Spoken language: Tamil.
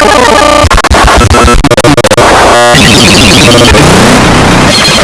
Oh, my God.